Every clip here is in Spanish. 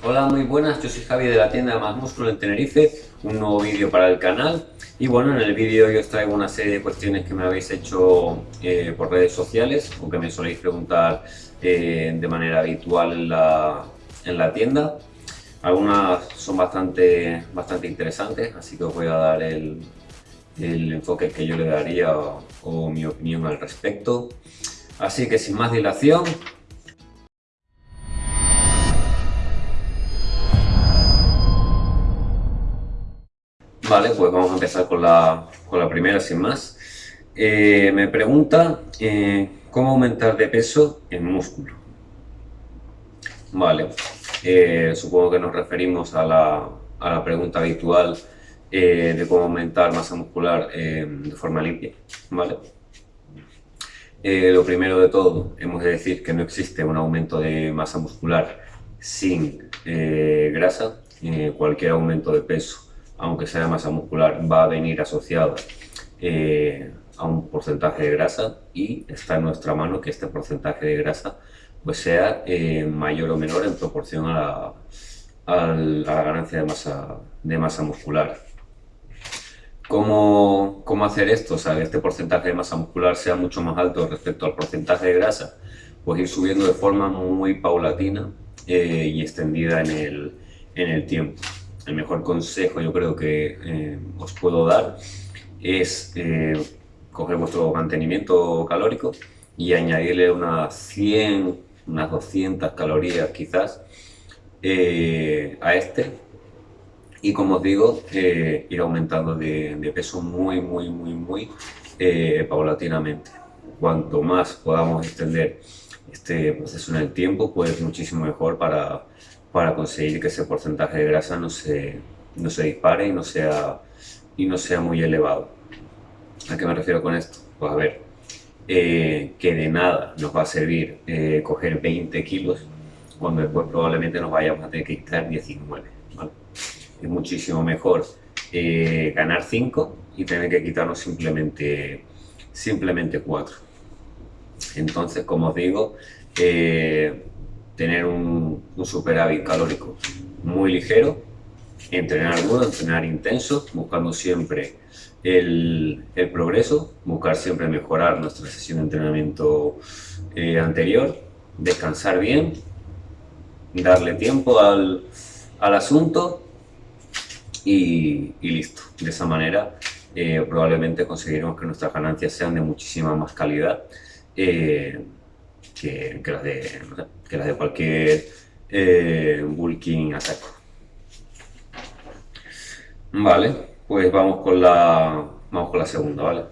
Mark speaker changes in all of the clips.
Speaker 1: Hola, muy buenas, yo soy Javi de la tienda Más Músculo en Tenerife, un nuevo vídeo para el canal y bueno, en el vídeo yo os traigo una serie de cuestiones que me habéis hecho eh, por redes sociales o que me soléis preguntar eh, de manera habitual en la, en la, tienda. Algunas son bastante, bastante interesantes, así que os voy a dar el, el enfoque que yo le daría o, o mi opinión al respecto. Así que sin más dilación, Vale, pues vamos a empezar con la, con la primera sin más. Eh, me pregunta eh, cómo aumentar de peso en músculo. Vale, eh, supongo que nos referimos a la, a la pregunta habitual de cómo aumentar masa muscular de forma limpia. Vale. lo primero de todo, hemos de decir que no existe un aumento de masa muscular sin grasa. cualquier aumento de peso aunque sea masa muscular, va a venir asociada eh, a un porcentaje de grasa y está en nuestra mano que este porcentaje de grasa pues sea eh, mayor o menor en proporción a la, ganancia de masa, de masa muscular. ¿Cómo, ¿Cómo, hacer esto? O sea, que este porcentaje de masa muscular sea mucho más alto respecto al porcentaje de grasa. Pues ir subiendo de forma muy paulatina eh, y extendida en el, en el tiempo el mejor consejo yo creo que eh, os puedo dar es eh, coger vuestro mantenimiento calórico y añadirle unas 100, unas 200 calorías quizás eh, a este y como os digo, ir aumentando de, de, peso muy, muy, muy, muy paulatinamente. Cuanto más podamos extender este proceso en el tiempo, pues muchísimo mejor para, para conseguir que ese porcentaje de grasa no se, no se dispare y no, sea, y no sea muy elevado. ¿A qué me refiero con esto? Pues a ver, eh, que de nada nos va a servir eh, coger 20 kilos cuando después probablemente nos vayamos a tener que quitar 19. Es muchísimo mejor eh, ganar 5 y tener que quitarnos simplemente, simplemente 4. Entonces, como os digo, tener un, superávit calórico muy ligero, entrenar duro, entrenar intenso, buscando siempre el, progreso, buscar siempre mejorar nuestra sesión de entrenamiento eh, anterior, descansar bien, darle tiempo al, asunto y, listo. De esa manera eh, probablemente conseguiremos que nuestras ganancias sean de muchísima más calidad. Eh, que, las, de, que las de cualquier eh, bulking. Vale, pues vamos con la, vamos con la segunda, ¿vale?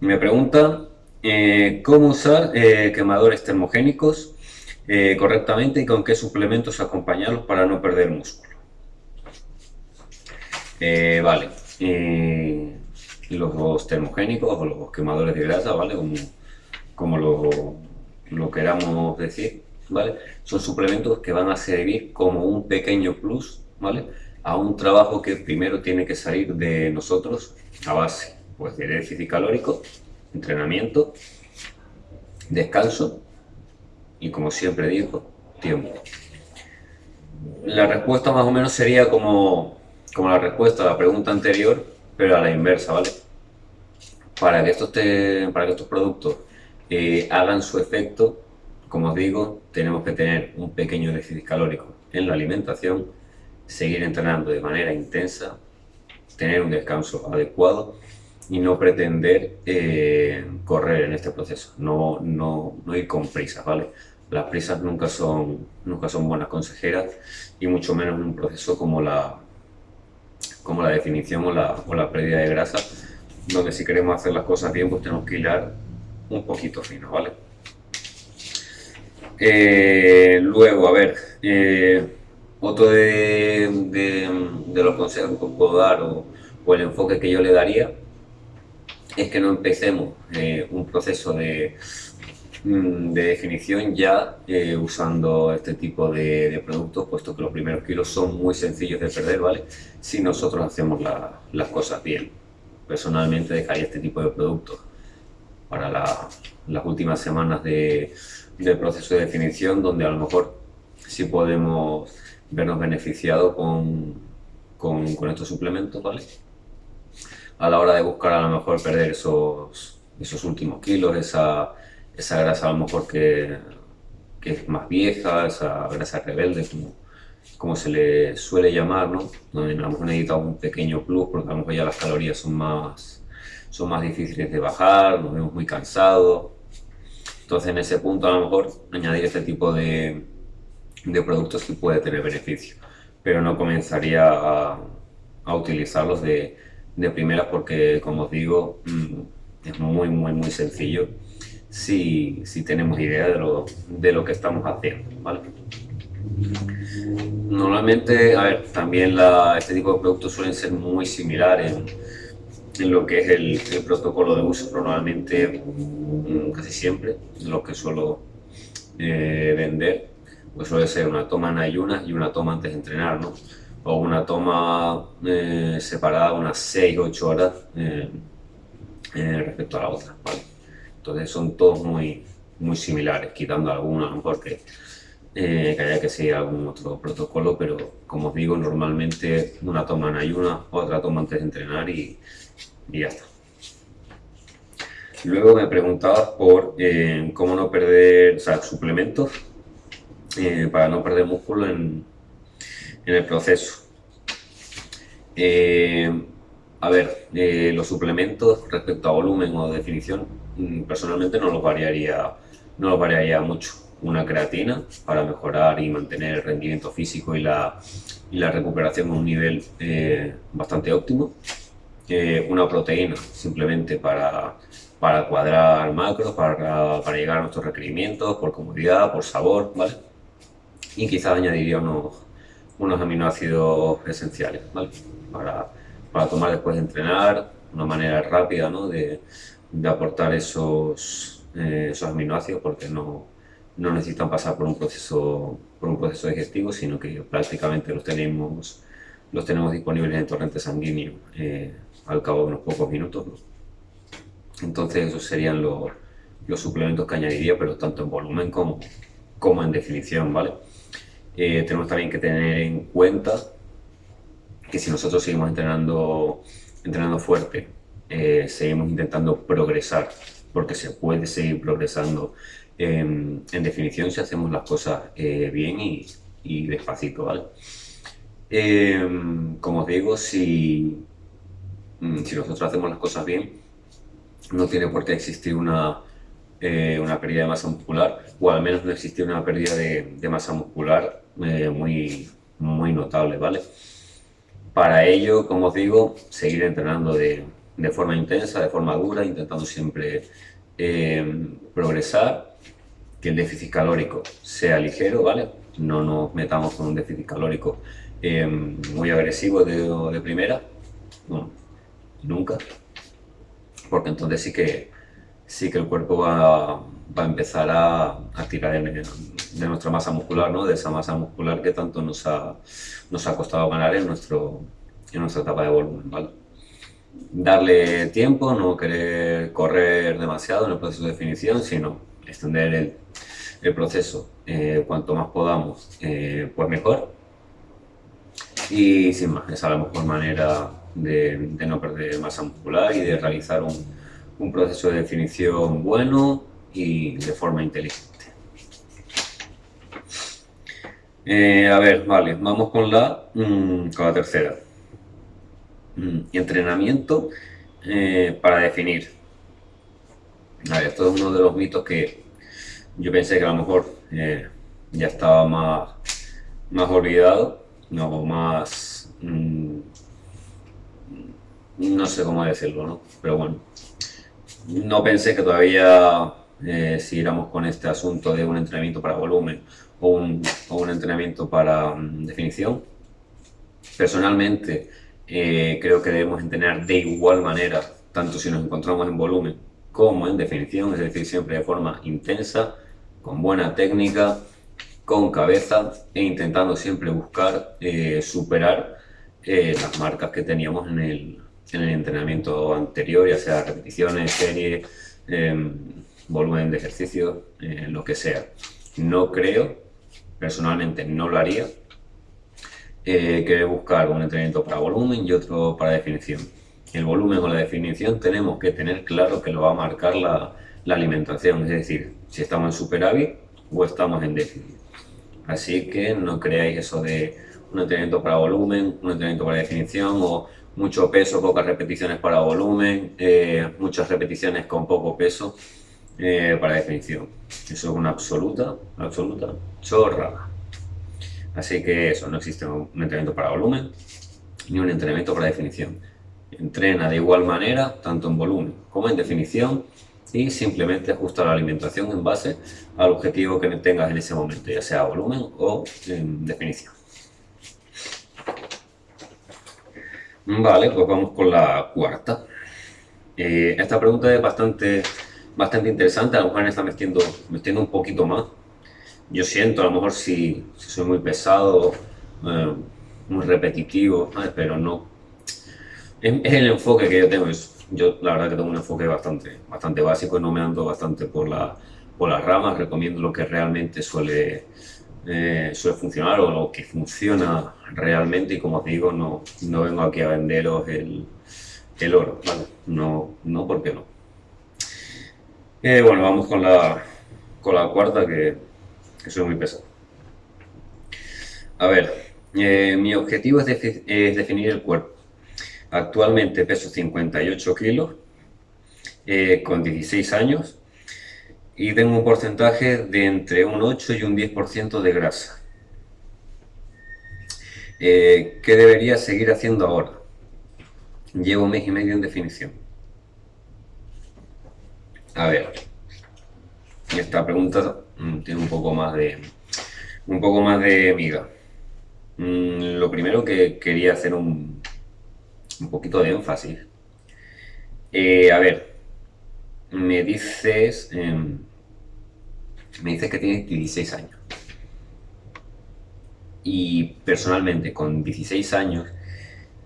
Speaker 1: Me pregunta eh, cómo usar eh, quemadores termogénicos eh, correctamente y con qué suplementos acompañarlos para no perder músculo. vale, los termogénicos o los quemadores de grasa, ¿vale? Como, como lo, lo, queramos decir, ¿vale? Son suplementos que van a servir como un pequeño plus, ¿vale? A un trabajo que primero tiene que salir de nosotros a base pues, de déficit calórico, entrenamiento, descanso y como siempre digo, tiempo. La respuesta más o menos sería como, como la respuesta a la pregunta anterior, pero a la inversa, ¿vale? Para que estos, para que estos productos eh, hagan su efecto, como os digo, tenemos que tener un pequeño déficit calórico en la alimentación, seguir entrenando de manera intensa, tener un descanso adecuado y no pretender eh, correr en este proceso, no, no, no ir con prisas, ¿vale? Las prisas nunca son, nunca son buenas consejeras y mucho menos en un proceso como la, como la definición o la, pérdida de grasa, donde si queremos hacer las cosas bien, pues tenemos que hilar un poquito fino, ¿vale? Eh, luego, a ver, eh, otro de, los consejos que puedo dar o, el enfoque que yo le daría es que no empecemos eh, un proceso de, de definición ya eh, usando este tipo de, productos, puesto que los primeros kilos son muy sencillos de perder, ¿vale? Si nosotros hacemos las cosas bien. Personalmente dejaría este tipo de productos para las últimas semanas de, del proceso de definición donde a lo mejor sí podemos vernos beneficiados con, con, estos suplementos, ¿vale? A la hora de buscar a lo mejor perder esos, esos últimos kilos, esa, esa grasa a lo mejor que, que es más vieja, esa grasa rebelde, como, como se le suele llamar, ¿no? Donde a lo mejor necesitamos un pequeño plus porque a lo mejor ya las calorías son más, son más difíciles de bajar, nos vemos muy cansados. Entonces en ese punto a lo mejor añadir este tipo de, de productos sí puede tener beneficio, pero no comenzaría a, a utilizarlos de, de primeras porque como os digo mm, es muy muy muy sencillo si, si tenemos idea de lo, de lo que estamos haciendo. ¿vale? Normalmente, a ver, también la, este tipo de productos suelen ser muy similares en, en lo que es el, protocolo de uso, normalmente mm, casi siempre lo que suelo eh, vender pues suele ser una toma en ayunas y una toma antes de entrenar, ¿no? O una toma eh, separada unas 6-8 horas eh, respecto a la otra, ¿vale? Entonces son todos muy, muy similares, quitando algunos a lo mejor que, eh, que haya que seguir algún otro protocolo, pero como os digo, normalmente una toma en ayuna, otra toma antes de entrenar y, y ya está. Luego me preguntabas por eh, cómo no perder, o sea, suplementos eh, para no perder músculo en, en el proceso. A ver, los suplementos respecto a volumen o definición Mm, personalmente no lo variaría, no lo variaría mucho. Una creatina para mejorar y mantener el rendimiento físico y la, y la recuperación a un nivel eh, bastante óptimo. Eh, una proteína simplemente para, para cuadrar macros, para, para, llegar a nuestros requerimientos, por comodidad, por sabor, ¿vale? Y quizás añadiría unos, unos aminoácidos esenciales, ¿vale? Para, para tomar después de entrenar, una manera rápida, ¿no? De, de aportar esos, eh, esos aminoácidos porque no, no, necesitan pasar por un, proceso, por un proceso digestivo, sino que prácticamente los tenemos, los tenemos disponibles en torrente sanguíneo eh, al cabo de unos pocos minutos. Entonces esos serían los, los, suplementos que añadiría, pero tanto en volumen como, como en definición. ¿vale? Eh, tenemos también que tener en cuenta que si nosotros seguimos entrenando, entrenando fuerte eh, seguimos intentando progresar, porque se puede seguir progresando en definición si hacemos las cosas eh, bien y, y, despacito, ¿vale? Em, como os digo, si, mm, si nosotros hacemos las cosas bien, no tiene por qué existir una, eh, una pérdida de masa muscular, o al menos no existe una pérdida de, de masa muscular muy, muy notable, ¿vale? Para ello, como os digo, seguir entrenando de, de forma intensa, de forma dura, intentando siempre eh, progresar, que el déficit calórico sea ligero, ¿vale? No nos metamos con un déficit calórico eh, muy agresivo de, de primera, no, nunca, porque entonces sí que, sí que el cuerpo va, va a empezar a, a tirar de, de, nuestra masa muscular, ¿no? de esa masa muscular que tanto nos ha, nos ha costado ganar en, nuestro, en nuestra etapa de volumen. ¿vale? darle tiempo, no querer correr demasiado en el proceso de definición, sino extender el, el proceso eh, cuanto más podamos, eh, pues mejor. Y sin más, esa es la mejor manera de, de, no perder masa muscular y de realizar un, un proceso de definición bueno y de forma inteligente. Eh, a ver, vale, vamos con la, mm, con la tercera. Mm, entrenamiento eh, para definir. Esto es uno de los mitos que yo pensé que a lo mejor eh, ya estaba más, más olvidado, no, más... Mm, no sé cómo decirlo, ¿no? Pero bueno, no pensé que todavía eh, siguiéramos con este asunto de un entrenamiento para volumen o un, o un entrenamiento para mm, definición. Personalmente, eh, creo que debemos entrenar de igual manera, tanto si nos encontramos en volumen como en definición, es decir, siempre de forma intensa, con buena técnica, con cabeza e intentando siempre buscar eh, superar eh, las marcas que teníamos en el, en el, entrenamiento anterior, ya sea repeticiones, series, em, volumen de ejercicio, eh, lo que sea. No creo, personalmente no lo haría, eh, que buscar un entrenamiento para volumen y otro para definición. El volumen o la definición tenemos que tener claro que lo va a marcar la, alimentación, es decir, si estamos en superávit o estamos en déficit. Así que no creáis eso de un entrenamiento para volumen, un entrenamiento para definición o mucho peso, pocas repeticiones para volumen, eh, muchas repeticiones con poco peso eh, para definición. Eso es una absoluta, absoluta chorrada. Así que eso, no existe un entrenamiento para volumen ni un entrenamiento para definición. Entrena de igual manera, tanto en volumen como en definición, y simplemente ajusta la alimentación en base al objetivo que tengas en ese momento, ya sea volumen o en definición. Vale, pues vamos con la cuarta. Eh, esta pregunta es bastante, bastante interesante, a lo mejor me está metiendo, metiendo un poquito más. Yo siento, a lo mejor si, soy muy pesado, eh, muy repetitivo, pero no. Es, el enfoque que yo tengo. yo la verdad que tengo un enfoque bastante, bastante básico y no me ando bastante por, la, por las ramas. Recomiendo lo que realmente suele, eh, suele funcionar o lo que funciona realmente y como os digo, no, no vengo aquí a venderos el, el oro. No, no, porque no? Eh, bueno, vamos con la, con la cuarta que, que soy muy pesado. A ver, eh, mi objetivo es, definir el cuerpo. Actualmente peso 58 kilos, con 16 años, y tengo un porcentaje de entre un 8 y un 10% de grasa. Eh, ¿Qué debería seguir haciendo ahora? Llevo un mes y medio en definición. A ver, esta pregunta mm, tiene un poco más de un poco más de miga. Mm, lo primero que quería hacer un, un poquito de énfasis. Eh, a ver, me dices, em, me dices que tienes 16 años. Y personalmente, con 16 años,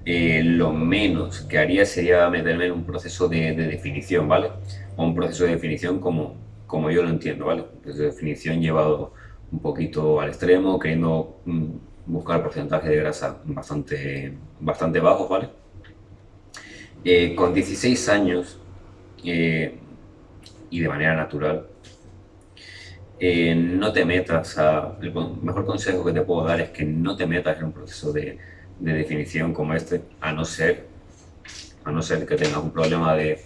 Speaker 1: eh, lo menos que haría sería meterme en un proceso de, definición, ¿vale? O un proceso de definición como, como yo lo entiendo, ¿vale? Un de definición llevado un poquito al extremo, queriendo mm, buscar porcentaje de grasa bastante, bastante bajos, ¿vale? Eh, con 16 años eh, y de manera natural, eh, no te metas a... El mejor consejo que te puedo dar es que no te metas en un proceso de, definición como este, a no ser, a no ser que tengas un problema de,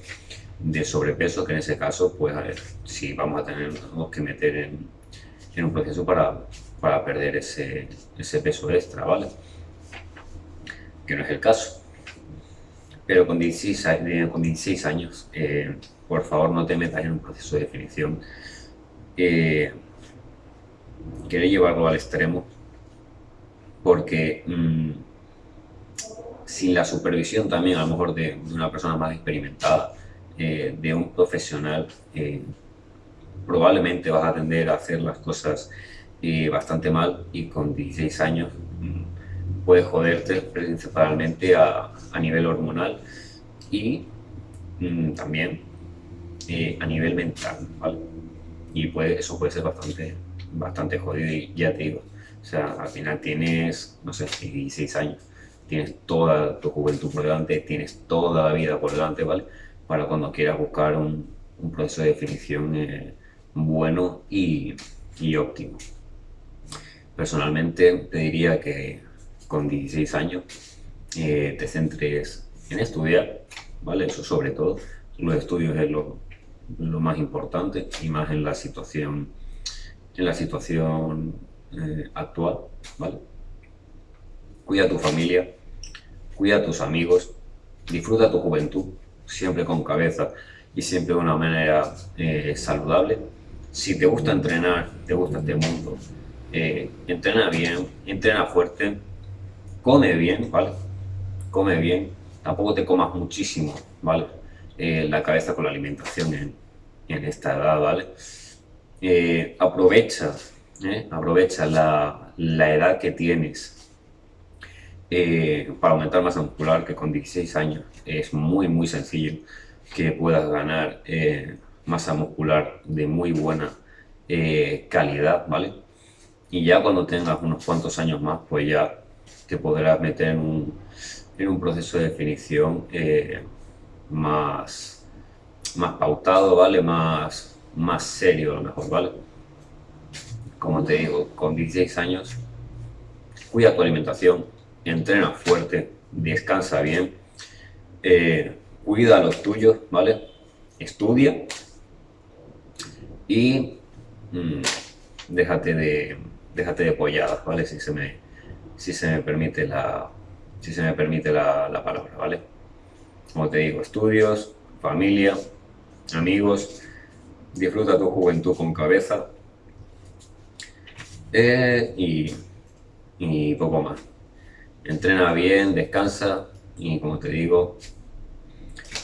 Speaker 1: sobrepeso, que en ese caso, pues a ver, si vamos a tener que meter en, un proceso para, para perder ese, peso extra, ¿vale? Que no es el caso. Pero con 16, con 16 años, eh, por favor no te metas en un proceso de definición eh, quiere llevarlo al extremo porque mm, sin la supervisión también a lo mejor de, una persona más experimentada, eh, de un profesional, eh, probablemente vas a tender a hacer las cosas bastante mal y con 16 años mm, puedes joderte principalmente a, nivel hormonal y mm, también a nivel mental, y puede, eso puede ser bastante, bastante jodido ya te digo, o sea, al final tienes, no sé, 16 años, tienes toda tu juventud por delante, tienes toda la vida por delante, ¿vale? Para cuando quieras buscar un, proceso de definición eh, bueno y, óptimo. Personalmente te diría que con 16 años eh, te centres en estudiar, ¿vale? Eso sobre todo, los estudios es lo, lo más importante y más en la situación, en la situación eh, actual, ¿vale? Cuida a tu familia, cuida a tus amigos, disfruta tu juventud, siempre con cabeza y siempre de una manera eh, saludable. Si te gusta entrenar, te gusta este mundo, eh, entrena bien, entrena fuerte, come bien, ¿vale? Come bien, tampoco te comas muchísimo, ¿vale? Eh, la cabeza con la alimentación en, en esta edad, ¿vale? Aprovecha, aprovecha la, la, edad que tienes para aumentar masa muscular, que con 16 años es muy, muy sencillo que puedas ganar masa muscular de muy buena eh, calidad, ¿vale? Y ya cuando tengas unos cuantos años más, pues ya te podrás meter en un, en un proceso de definición eh, más, más pautado, ¿vale? Más, más serio a lo mejor, ¿vale? Como te digo, con 16 años, cuida tu alimentación, entrena fuerte, descansa bien, eh, cuida a los tuyos, ¿vale? Estudia y mm, déjate de déjate de polladas, ¿vale? Si se me, si se me permite la, si se me permite la, la palabra, ¿vale? Como te digo, estudios, familia, amigos, disfruta tu juventud con cabeza eh, y, y poco más. Entrena bien, descansa y como te digo,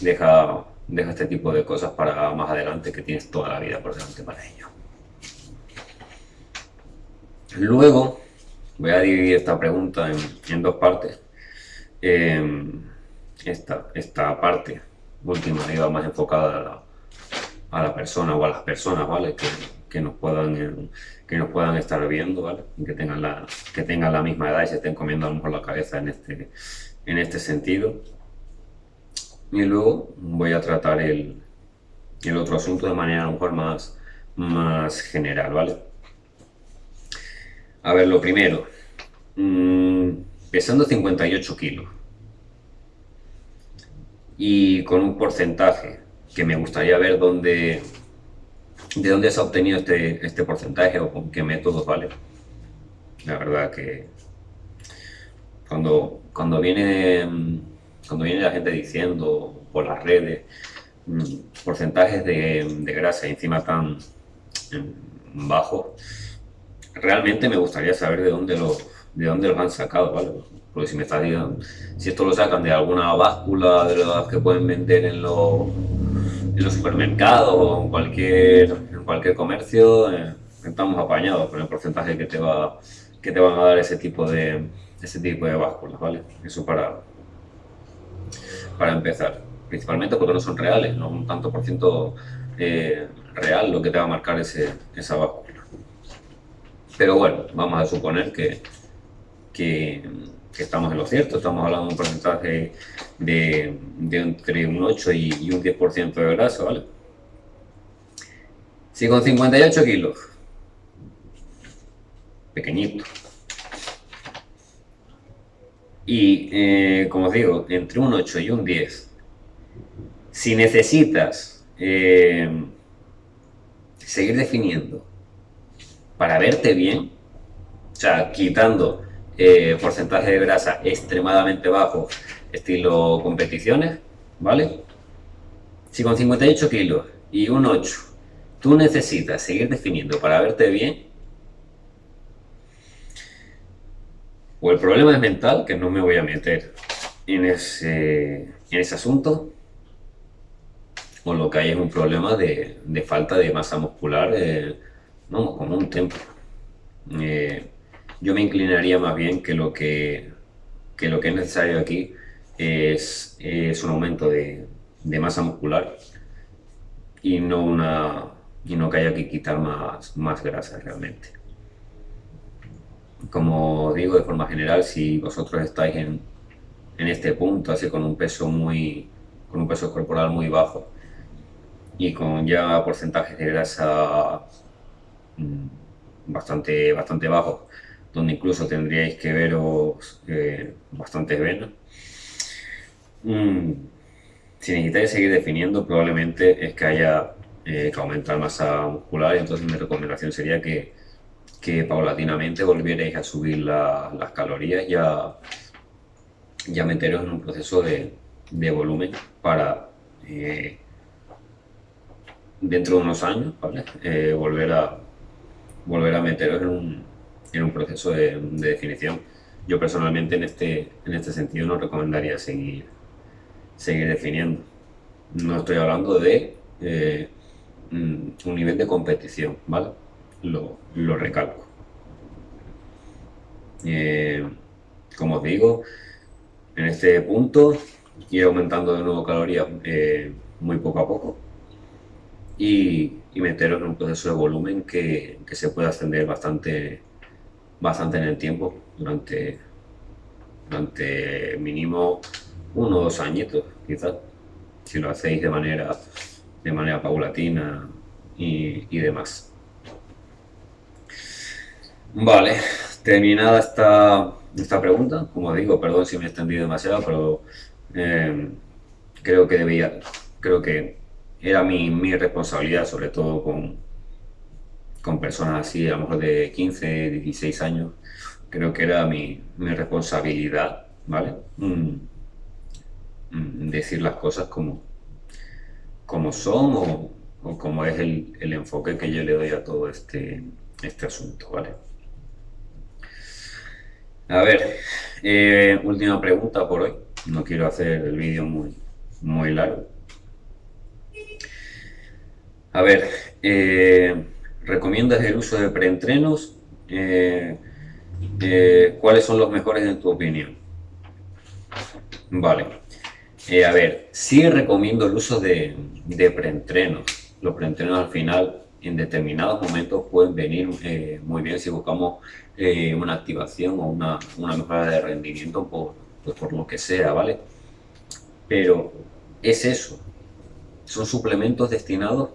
Speaker 1: deja, deja este tipo de cosas para más adelante que tienes toda la vida por delante para ello. Luego, voy a dividir esta pregunta en, dos partes. Em, esta, esta parte última iba más enfocada a la, persona o a las personas, ¿vale? Que, nos puedan que nos puedan estar viendo, ¿vale? Que tengan la que tengan la misma edad y se estén comiendo a lo mejor la cabeza en este en este sentido. Y luego voy a tratar el, el otro asunto de manera a lo mejor más más general, ¿vale? A ver, lo primero, mm, pesando 58 kilos y con un porcentaje que me gustaría ver dónde, de dónde se ha obtenido este, este porcentaje o con qué métodos, ¿vale? La verdad que cuando, cuando, viene, cuando viene la gente diciendo por las redes mm, porcentajes de, de grasa encima tan bajos, realmente me gustaría saber de dónde lo, de dónde los han sacado, ¿vale? Porque si me estás diciendo, si esto lo sacan de alguna báscula de las que pueden vender en, los, en los supermercados o en cualquier, en cualquier comercio, eh, estamos apañados con el porcentaje que te, va, que te van a dar ese tipo de, ese tipo de básculas, ¿vale? Eso para, para empezar. Principalmente porque no son reales, no un tanto por ciento eh, real lo que te va a marcar ese, esa báscula. Pero bueno, vamos a suponer que, que, estamos en lo cierto, estamos hablando de un porcentaje de, entre un 8 y, un 10% de grasa, ¿vale? Si con 58 kilos, pequeñito, y eh, como os digo, entre un 8 y un 10, si necesitas eh, seguir definiendo para verte bien, o sea, quitando eh, porcentaje de grasa extremadamente bajo, estilo competiciones, ¿vale? Si con 58 kilos y un 8 tú necesitas seguir definiendo para verte bien, o el problema es mental, que no me voy a meter en ese, en ese asunto, o lo que hay es un problema de, falta de masa muscular. Eh, no, como un templo. Eh, yo me inclinaría más bien que lo que, lo que es necesario aquí es, un aumento de, masa muscular y no, una, y no que haya que quitar más, más grasa realmente. Como digo de forma general, si vosotros estáis en, en este punto, así con un peso muy con un peso corporal muy bajo y con ya porcentajes de grasa Mm, bastante, bastante bajo donde incluso tendríais que veros eh, bastantes venas. Mm, si necesitáis seguir definiendo, probablemente es que haya eh, que aumentar masa muscular, y entonces mi recomendación sería que, que paulatinamente volvierais a subir las calorías y a, meteros en un proceso de, de volumen para eh, dentro de unos años volver a, volver a meteros en un, en un proceso de, definición. Yo personalmente en este, en este sentido no recomendaría seguir, seguir definiendo. No estoy hablando de eh, mm, un nivel de competición, ¿vale? Lo, lo recalco. Eh, como os digo, en este punto ir aumentando de nuevo calorías eh, muy poco a poco y, y meterlo en un proceso de volumen que, que, se pueda extender bastante, bastante en el tiempo, durante, durante mínimo uno o dos añitos, quizás, si lo hacéis de manera, de manera paulatina y, y demás. Vale, terminada esta, esta pregunta, como digo, perdón si me he extendido demasiado, pero eh, creo que debía, creo que era mi, mi responsabilidad, sobre todo con, con personas así, a lo mejor de 15, 16 años, creo que era mi, mi responsabilidad, ¿vale? Mm, mm, decir las cosas como, como son o, o como es el, el, enfoque que yo le doy a todo este, este asunto, ¿vale? A ver, eh, última pregunta por hoy. No quiero hacer el vídeo muy, muy largo. A ver, eh, ¿recomiendas el uso de preentrenos? Eh, eh, ¿Cuáles son los mejores en tu opinión? Vale. Eh, a ver, sí recomiendo el uso de, preentrenos. Los preentrenos al final, en determinados momentos, pueden venir muy bien si buscamos una activación o una, una, mejora de rendimiento por, pues por lo que sea, ¿vale? Pero es eso. Son suplementos destinados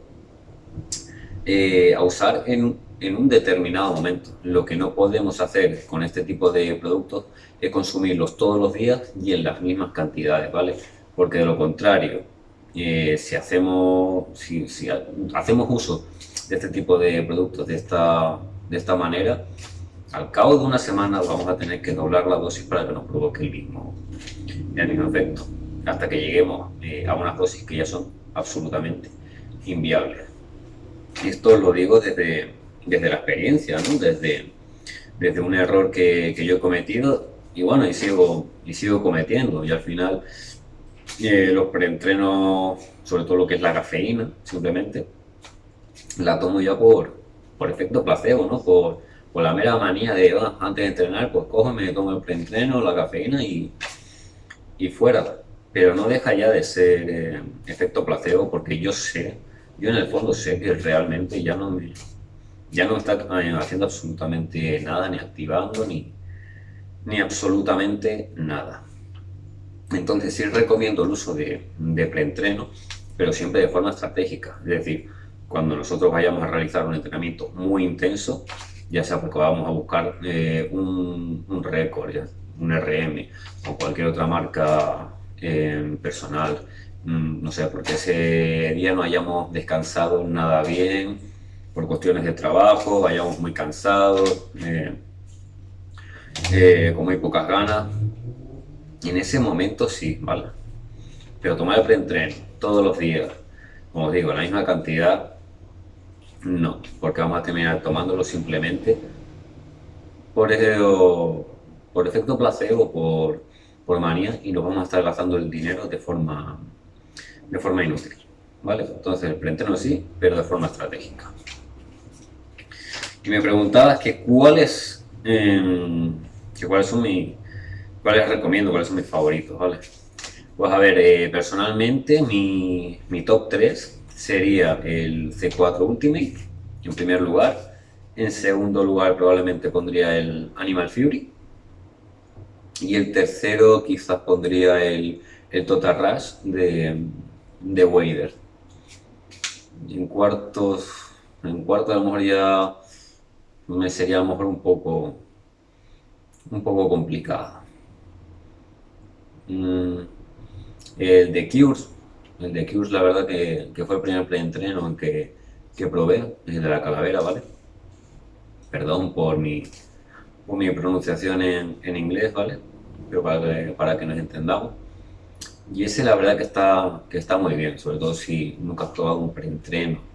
Speaker 1: eh, a usar en, en, un determinado momento. Lo que no podemos hacer con este tipo de productos es consumirlos todos los días y en las mismas cantidades, ¿vale? Porque de lo contrario, eh, si, hacemos, si, hacemos uso de este tipo de productos de esta, de esta manera, al cabo de una semana vamos a tener que doblar la dosis para que nos provoque el mismo, el mismo efecto, hasta que lleguemos eh, a unas dosis que ya son absolutamente inviables. Esto lo digo desde, desde la experiencia, desde, desde un error que, que, yo he cometido y bueno, y sigo, y sigo cometiendo. Y al final eh, los preentrenos, sobre todo lo que es la cafeína, simplemente, la tomo ya por, por efecto placebo, ¿no? Por, por la mera manía de, oh, antes de entrenar, pues cojo, me tomo el preentreno, la cafeína y, y fuera. Pero no deja ya de ser eh, efecto placebo porque yo sé yo en el fondo sé que realmente ya no me, ya no está haciendo absolutamente nada, ni activando, ni, ni absolutamente nada. Entonces sí recomiendo el uso de, de preentreno, pero siempre de forma estratégica. Es decir, cuando nosotros vayamos a realizar un entrenamiento muy intenso, ya sea porque vamos a buscar eh, un, un récord, un RM o cualquier otra marca eh, personal, no sé, porque ese día no hayamos descansado nada bien, por cuestiones de trabajo, vayamos muy cansados, eh, eh, con muy pocas ganas. En ese momento sí, ¿vale? Pero tomar el preentreno todos los días, como os digo, la misma cantidad, no, porque vamos a terminar tomándolo simplemente por, por efecto placebo, por, por manía, y nos vamos a estar gastando el dinero de forma de forma inútil. ¿vale? Entonces el preentreno sí, pero de forma estratégica. Y me preguntabas que cuáles, eh, que cuáles son mis, cuáles recomiendo, cuáles son mis favoritos, ¿vale? Pues a ver, eh, personalmente mi, mi, top 3 sería el C4 Ultimate, en primer lugar. En segundo lugar probablemente pondría el Animal Fury. Y el tercero quizás pondría el, el Total Rush de, de Wader. En cuartos, en cuartos a lo mejor ya me sería a lo mejor un poco, un poco complicado. Mm, el de Cures, el de Cures la verdad que, que fue el primer preentreno en que, que probé, el de la calavera, ¿vale? Perdón por mi, por mi pronunciación en, en inglés, ¿vale? Pero para para que nos entendamos. Y ese la verdad que está, que está muy bien, sobre todo si nunca has probado un preentreno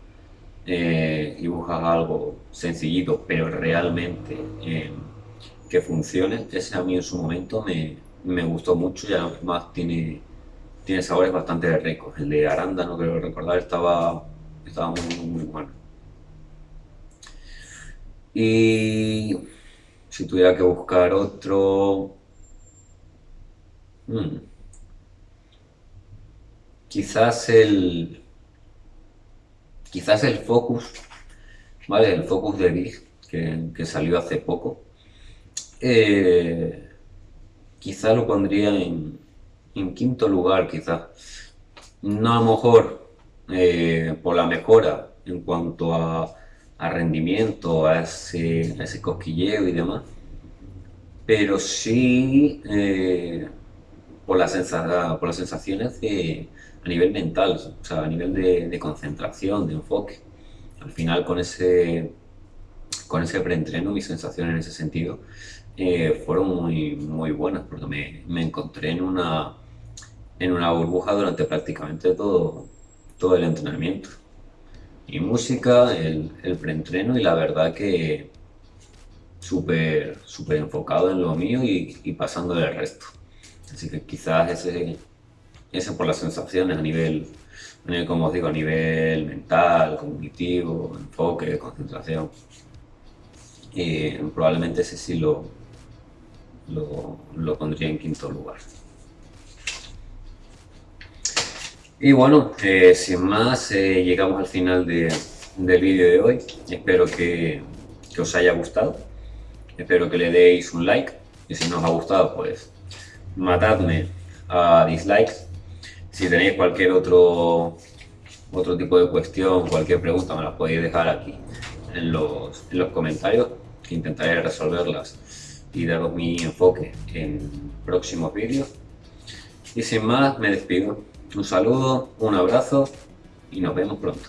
Speaker 1: eh, y buscas algo sencillito, pero realmente eh, que funcione. Ese a mí en su momento me, me gustó mucho y además tiene, tiene sabores bastante ricos. El de arándano, creo recordar, estaba, estaba muy, muy bueno. Y si tuviera que buscar otro... Hmm, Quizás el, quizás el Focus, ¿vale? El Focus de Big, que, salió hace poco. Eh, quizá lo pondría en, quinto lugar, quizás. No a lo mejor eh, por la mejora en cuanto a, rendimiento, a ese, ese, cosquilleo y demás, pero sí eh, por, las por las sensaciones de, a nivel mental, o sea, a nivel de, concentración, de enfoque. Al final con ese, con ese preentreno, mis sensaciones en ese sentido eh, fueron muy, muy buenas porque me, me, encontré en una, en una burbuja durante prácticamente todo, todo el entrenamiento. Y música, el, el preentreno y la verdad que súper súper enfocado en lo mío y, y pasando del resto. Así que quizás ese, ese por las sensaciones a nivel, como os digo, a nivel mental, cognitivo, enfoque, concentración. Y probablemente ese sí lo, lo, pondría en quinto lugar. Y bueno, eh, sin más, eh, llegamos al final del vídeo de hoy. Espero que, que os haya gustado. Espero que le deis un like. Y si no os ha gustado, pues matadme a dislikes si tenéis cualquier otro, otro tipo de cuestión, cualquier pregunta, me la podéis dejar aquí en los, en los comentarios, intentaré resolverlas y daros mi enfoque en próximos vídeos. Y sin más, me despido. Un saludo, un abrazo y nos vemos pronto.